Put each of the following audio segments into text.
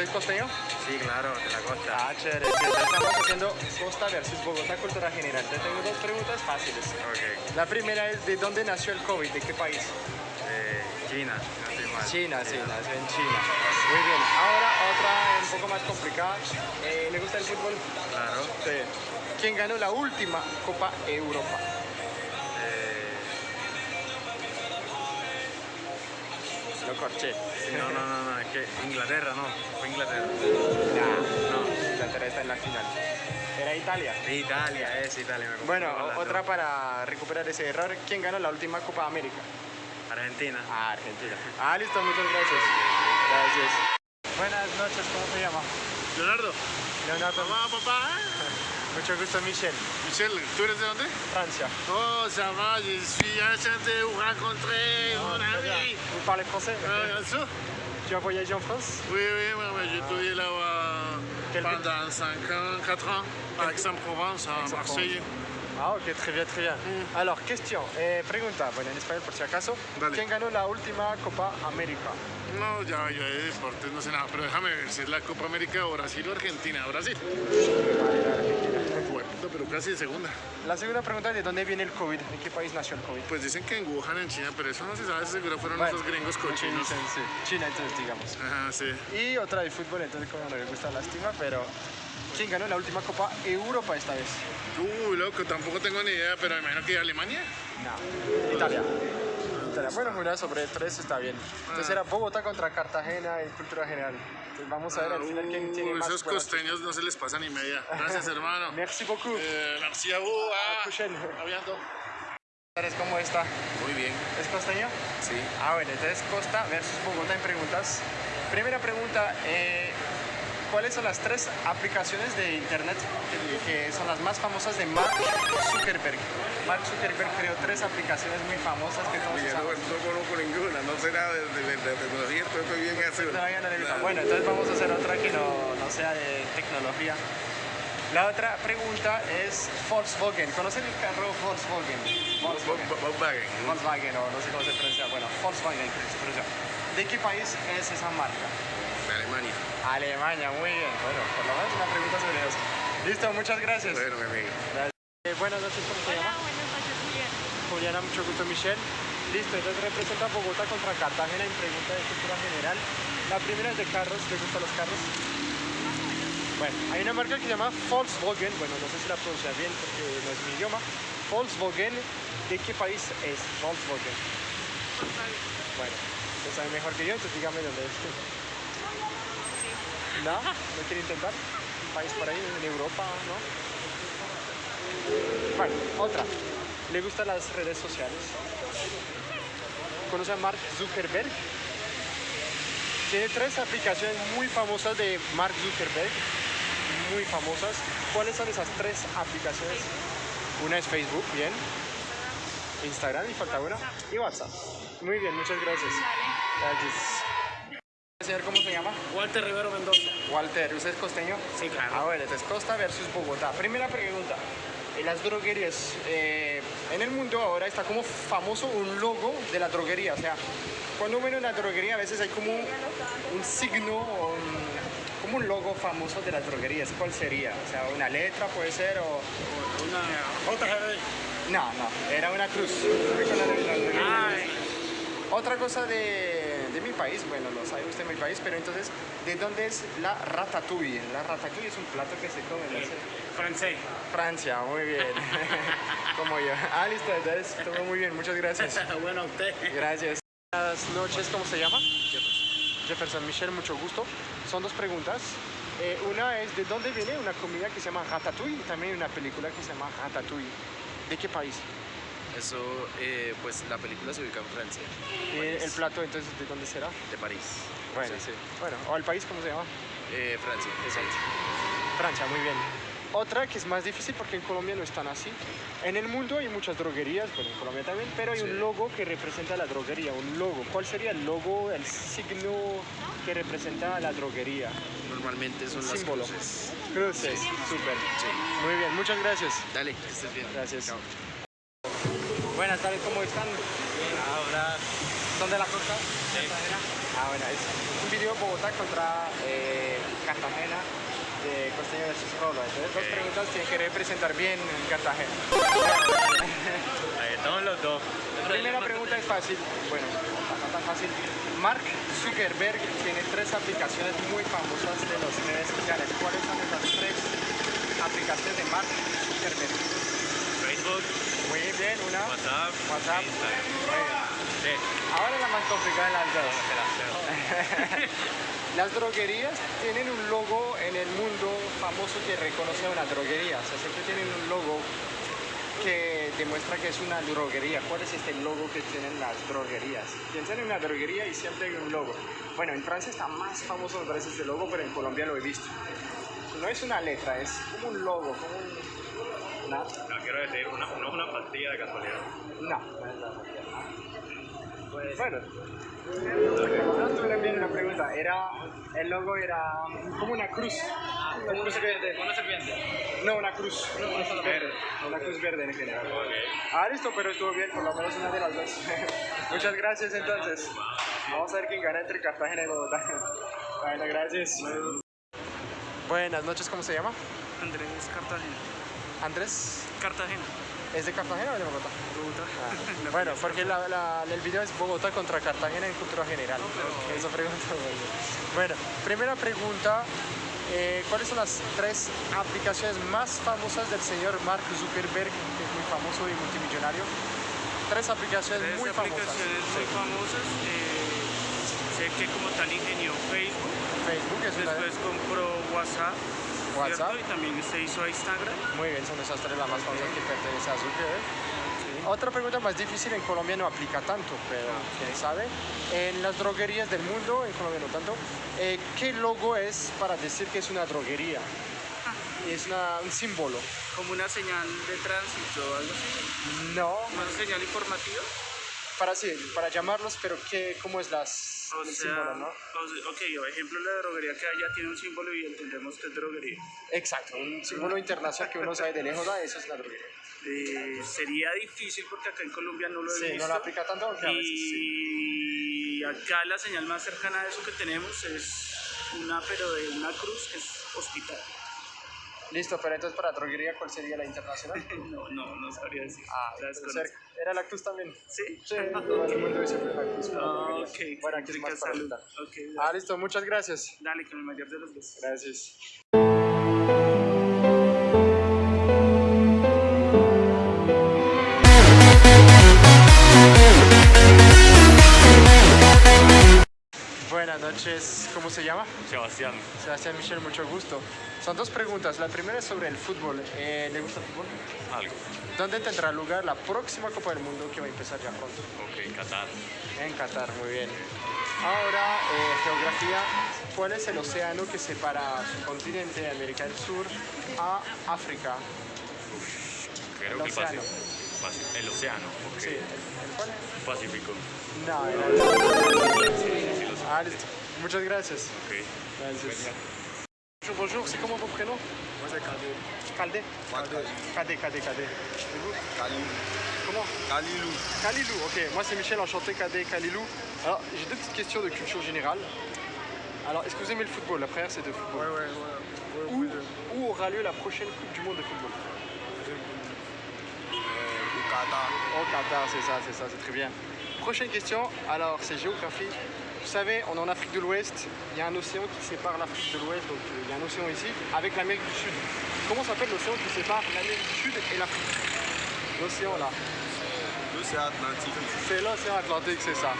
¿Usted es costeño? Sí, claro, de la costa. Ah, chévere. Estamos haciendo Costa versus Bogotá, cultura general. Te tengo dos preguntas fáciles. Ok. La primera es, ¿de dónde nació el COVID? ¿De qué país? Eh, China, no estoy mal. China, sí, nació en China. Muy bien. Ahora otra un poco más complicada. Eh, ¿Le gusta el fútbol? Claro. Sí. ¿Quién ganó la última Copa Europa? Lo corché. no, no, no, no, es que Inglaterra, no. Fue Inglaterra. Nah, No. Inglaterra está en la final. Era Italia. Italia, es Italia. me Bueno, otra para recuperar ese error. ¿Quién ganó la última Copa América? Argentina. Ah, Argentina. Ah, listo, muchas gracias. Gracias. Buenas noches, ¿cómo se llama? Leonardo. Leonardo. Mamá, papá. Mucho gusto, Michel. Michel, ¿tú eres de dónde? Francia. Oh, ça va, je suis enchanté de vous rencontrer, mon ami. Vous parlez français Euh, ça? Tu as voyagé en France? Oui, oui, oui, oui, j'ai étudié là-bas pendant 5 ans, 4 ans, à Aix-en-Provence, à. Marseille. Ah, ok, très bien, très bien. Alors, question, eh, pregunta, bueno, en español por si acaso. Dale. ¿Quién ganó la última Copa América? No, ya, ya de deportes no sé nada, pero déjame ver si es la Copa América o Brasil o Argentina. Brasil. Casi de segunda. La segunda pregunta es ¿de dónde viene el COVID? ¿En qué país nació el COVID? Pues dicen que en Wuhan, en China, pero eso no se sabe, seguro fueron Bueno, esos gringos cochinos. dicen, sí. China, entonces, digamos. Ajá, sí. Y otra de fútbol, entonces como no le gusta lástima, pero ¿quién ganó la última Copa Europa esta vez? Uy, loco, tampoco tengo ni idea, pero me imagino que Alemania. No, Italia. Bueno, una sobre tres está bien. Entonces era Bogotá contra Cartagena en cultura general. Entonces vamos a ver al final quién tiene Uh, más. esos costeños no se les pasa ni media. Gracias, hermano. Merci beaucoup. Eh, merci a vous. Ah. ¿Cómo está? Muy bien. ¿Es costeño? Sí. Ah, bueno, entonces Costa versus Bogotá en preguntas. Primera pregunta, eh, ¿cuáles son las tres aplicaciones de internet que, que son las más famosas de Mark Zuckerberg? Mark Zuckerberg creó tres aplicaciones muy famosas que todos Oye, no, conozco ninguna, no sé nada de, de, de tecnología, estoy bien azul. Todavía no. Bueno, entonces vamos a hacer otra que no, no sea de tecnología. La otra pregunta es Volkswagen. ¿Conocen el carro Volkswagen? Volkswagen. Volkswagen. Volkswagen, o no sé cómo se pronuncia. Bueno, Volkswagen se pronuncia. ¿De qué país es esa marca? De Alemania. Alemania, muy bien. Bueno, por lo menos una pregunta sobre eso. Listo, muchas gracias. Bueno, mi amigo. Eh, buenas noches, ¿cómo se llama? buenas noches, Julián. Juliana, mucho gusto, Michelle. Listo, entonces representa Bogotá contra Cartagena en pregunta de cultura general. La primera es de carros, ¿te gustan los carros? Bueno, hay una marca que se llama Volkswagen, bueno, no sé si la pronuncia bien porque no es mi idioma. Volkswagen, ¿de qué país es Volkswagen? Bueno, usted sabe mejor que yo, entonces dígame dónde es. ¿No? ¿No quiere intentar? ¿Un país por ahí, en Europa, no? Bueno, otra. ¿Le gustan las redes sociales? ¿Conoce a Mark Zuckerberg? Tiene tres aplicaciones muy famosas de Mark Zuckerberg, muy famosas. ¿Cuáles son esas tres aplicaciones? Una es Facebook, bien. Instagram, y falta una. Y WhatsApp. Muy bien, muchas gracias. Gracias. Señor, ¿cómo se llama? Walter Rivero Mendoza. Walter, ¿usted es costeño? Sí, claro. Ah, bueno, entonces Costa versus Bogotá. Primera pregunta. En las droguerías, eh, en el mundo ahora está como famoso un logo de la droguería. O sea, cuando uno ve una droguería a veces hay como un, un signo o un- como un logo famoso de las droguerías. ¿Cuál sería? O sea, una letra puede ser o... Una JGB. No, no, era una cruz. Otra cosa de, de mi país, bueno, lo sabe usted mi país, pero entonces, ¿de dónde es la ratatouille? La ratatouille es un plato que se come en francés. Francia, muy bien. Como yo. Ah, listo, entonces, todo muy bien, muchas gracias. bueno, usted. Gracias. Buenas noches, ¿cómo se llama? Jefferson Michel, mucho gusto. Son dos preguntas. Eh, una es, ¿de dónde viene una comida que se llama ratatouille? Y también una película que se llama ratatouille. ¿De qué país? Eso, eh, pues la película se ubica en Francia, Eh, el plato, entonces, ¿de dónde será? de París. Bueno, sí. Bueno, ¿o el país cómo se llama? Eh, Francia, exacto. Francia, muy bien. Otra que es más difícil porque en Colombia no están así. En el mundo hay muchas droguerías, bueno, en Colombia también, pero hay Sí. un logo que representa la droguería, un logo. ¿Cuál sería el logo, el signo que representa la droguería? Normalmente son las Símbolo. cruces. Cruces, súper. Muy bien, muchas gracias. Dale, que estés bien. Gracias. Chao. Buenas tardes, ¿cómo están? Ahora, ¿Son de la costa? Ah, bueno, es un video Bogotá contra eh, Cartagena de Costeño versus Rolo. Entonces, dos preguntas tienen que representar bien Cartagena. Ahí estamos los dos. La primera pregunta es fácil, bueno, no tan fácil. Mark Zuckerberg tiene tres aplicaciones muy famosas de las redes sociales. ¿Cuáles son esas tres aplicaciones de Mark Zuckerberg? Facebook, Muy bien, una. WhatsApp, WhatsApp. Instagram. Muy bien. Sí. Ahora la más complicada las dos. Las droguerías tienen un logo en el mundo famoso que reconoce a una droguería. O sea, siempre tienen un logo que demuestra que es una droguería. ¿Cuál es este logo que tienen las droguerías? Piensan en una droguería y siempre hay un logo. Bueno, en Francia está más famoso me parece este logo, pero en Colombia lo he visto. No es una letra, es como un logo, como un... una- No quiero decir, una, no es una pastilla de casualidad. No, no es la Pues, bueno, no estuve bien en la pregunta. Era, el logo era como una cruz. Como una serpiente. Una serpiente. No, una cruz. Una cruz verde. Una cruz verde en general. Ah, listo, pero estuvo bien, por lo menos una de las dos. Muchas gracias entonces. Vamos a ver quién gana entre Cartagena y Bogotá. Bueno, gracias. Buenas noches, ¿cómo se llama? Andrés Cartagena. Andrés. Cartagena. ¿Es de Cartagena o de Bogotá? Bogotá. Ah, bueno, porque la- la- el video es Bogotá contra Cartagena en cultura general. Esa pregunta. Bueno, primera pregunta. eh, ¿Cuáles son las tres aplicaciones más famosas del señor Mark Zuckerberg, que es muy famoso y multimillonario? Tres aplicaciones Tres muy famosas. aplicaciones muy famosas. eh, que como tal ingenió Facebook, Facebook es una de- después compró WhatsApp, WhatsApp. ¿cierto? y también se hizo a Instagram. Muy bien, son esas tres las más famosas que pertenecen a Zuckerberg. Otra pregunta más difícil, en Colombia no aplica tanto, pero quién sabe. En las droguerías del mundo, en Colombia no tanto, eh, ¿qué logo es para decir que es una droguería? Es una- un símbolo. Como una señal de tránsito o algo así. No, Una señal informativa. para sí, para llamarlos, pero ¿qué, ¿cómo es las, O el sea, símbolo, no? o ok, por ejemplo, la droguería que allá tiene un símbolo y entendemos que es droguería. Exacto, un símbolo internacional que uno sabe de lejos, ah, eso es una droguería. Eh, sería difícil porque acá en Colombia no lo he Sí, visto. no la aplica tanto, aunque a veces sí. Y acá la señal más cercana a eso que tenemos es una, pero de una cruz, que es hospital. Listo, pero entonces para droguería, ¿cuál sería la internacional? No, no, no sabría decir. Ah, cerca. Era Lactus también. ¿Sí? Sí, todo el mundo dice Lactus. pero Ah, ok. Bueno, aquí es más salud. ahorita. Ok, Ah, listo, muchas gracias. dale, con el mayor de los besos. Gracias. Buenas noches, ¿cómo se llama? Sebastián, Sebastián Michel, mucho gusto. Son dos preguntas. La primera es sobre el fútbol. Eh, ¿Le gusta el fútbol? algo. ¿Dónde tendrá lugar la próxima Copa del Mundo que va a empezar ya pronto? Ok, Qatar. En Qatar, muy bien. Ahora, eh, geografía. ¿Cuál es el océano que separa su continente, América del Sur, a África? Creo El que el océano. Pacífico. Paci- El océano, ok. Sí, ¿el, el cuál? Pacífico. No, era el... Sí, sí. Ah. Muchas gracias. Ok. Gracias. Bonjour, bonjour, c'est comment votre prénom? Moi c'est Kadé. Moi Kadé. Et vous Kalilou. Comment? Kalilou. Kalilou, ok. Moi c'est Michel, enchanté Kadé, Kalilou. Alors, j'ai deux petites questions de culture générale. Alors, est-ce que vous aimez le football? La première c'est de football. Ouais, ouais, ouais. ouais, Où, ouais, où aura lieu la prochaine Coupe du Monde de football? Euh, au Qatar. Au Qatar, c'est ça, c'est ça, c'est très bien. Prochaine question, alors c'est géographie. Vous savez, on est en Afrique de l'Ouest, il y a un océan qui sépare l'Afrique de l'Ouest, donc euh, il y a un océan ici, avec l'Amérique du Sud. Comment s'appelle l'océan qui sépare l'Amérique du Sud et l'Afrique? L'océan là. L'océan Atlantique. C'est l'océan Atlantique, c'est ça.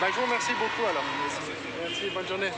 Bah, je vous remercie beaucoup alors. Merci, bonne journée.